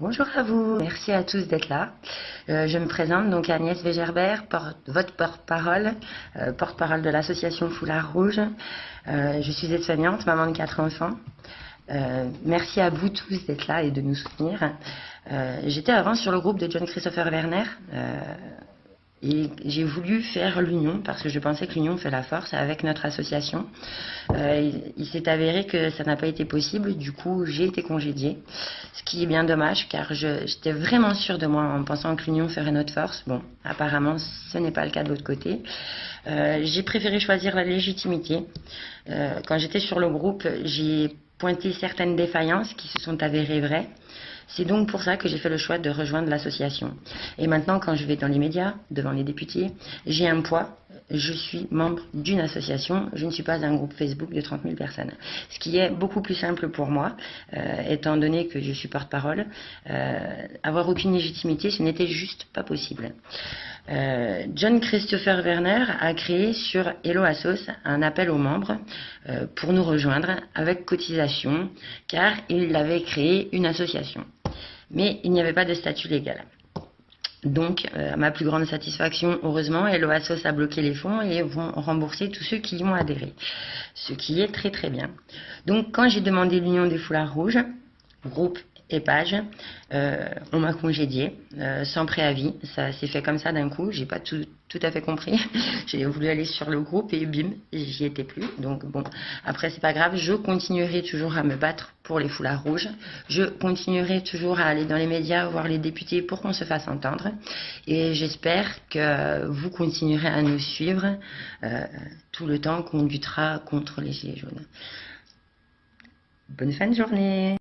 Bonjour à vous, merci à tous d'être là. Euh, je me présente donc Agnès Végerbert, votre porte-parole, euh, porte-parole de l'association Foulard Rouge. Euh, je suis aide-soignante, maman de quatre enfants. merci à vous tous d'être là et de nous soutenir. J'étais avant sur le groupe de John Christopher Werner. Et j'ai voulu faire l'union parce que je pensais que l'union fait la force avec notre association. Euh, il, s'est avéré que ça n'a pas été possible, du coup j'ai été congédiée, ce qui est bien dommage car j'étais vraiment sûre de moi en pensant que l'union ferait notre force. Bon, apparemment ce n'est pas le cas de l'autre côté. Euh, j'ai préféré choisir la légitimité. Euh, quand j'étais sur le groupe, j'ai pointé certaines défaillances qui se sont avérées vraies. C'est donc pour ça que j'ai fait le choix de rejoindre l'association. Et maintenant, quand je vais dans les médias, devant les députés, j'ai un poids. Je suis membre d'une association, je ne suis pas un groupe Facebook de 30 000 personnes. Ce qui est beaucoup plus simple pour moi, euh, étant donné que je suis porte-parole. Euh, avoir aucune légitimité, ce n'était juste pas possible. Euh, John Christopher Werner a créé sur Hello Assos un appel aux membres pour nous rejoindre avec cotisation, car il avait créé une association mais il n'y avait pas de statut légal. Donc, euh, à ma plus grande satisfaction, heureusement, Eloasos a bloqué les fonds et vont rembourser tous ceux qui y ont adhéré, ce qui est très très bien. Donc, quand j'ai demandé l'union des foulards rouges, groupe et page, euh, on m'a congédié euh, sans préavis. Ça s'est fait comme ça d'un coup. J'ai pas tout, tout, à fait compris. j'ai voulu aller sur le groupe et bim, j'y étais plus. Donc bon, après c'est pas grave. Je continuerai toujours à me battre pour les foulards rouges. Je continuerai toujours à aller dans les médias voir les députés pour qu'on se fasse entendre. Et j'espère que vous continuerez à nous suivre euh, tout le temps qu'on luttera contre les gilets jaunes. Bonne fin de journée